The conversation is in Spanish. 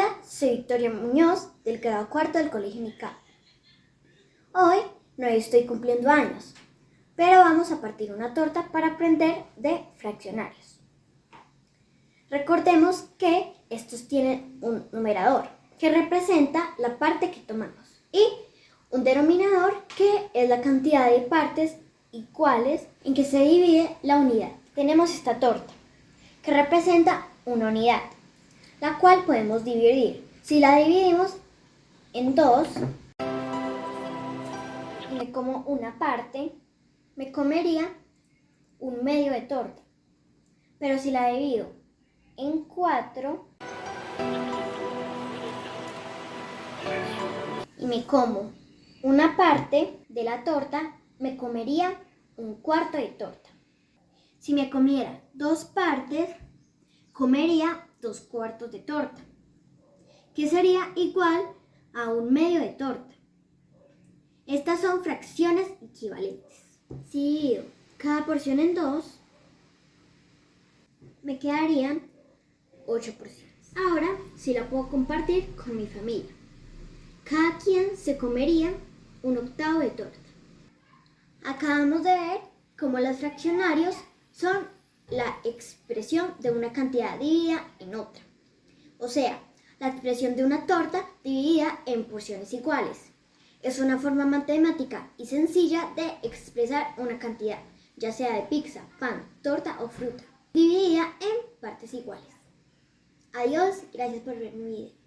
Hola, soy Victoria Muñoz del grado cuarto del Colegio Nica. Hoy no estoy cumpliendo años, pero vamos a partir una torta para aprender de fraccionarios. Recordemos que estos tienen un numerador que representa la parte que tomamos y un denominador que es la cantidad de partes iguales en que se divide la unidad. Tenemos esta torta que representa una unidad la cual podemos dividir. Si la dividimos en dos, me como una parte, me comería un medio de torta. Pero si la divido en cuatro y me como una parte de la torta, me comería un cuarto de torta. Si me comiera dos partes, comería dos cuartos de torta, que sería igual a un medio de torta. Estas son fracciones equivalentes. Si divido cada porción en dos, me quedarían 8 porciones. Ahora sí la puedo compartir con mi familia. Cada quien se comería un octavo de torta. Acabamos de ver cómo los fraccionarios son la expresión de una cantidad dividida en otra. O sea, la expresión de una torta dividida en porciones iguales. Es una forma matemática y sencilla de expresar una cantidad, ya sea de pizza, pan, torta o fruta, dividida en partes iguales. Adiós, gracias por ver mi video.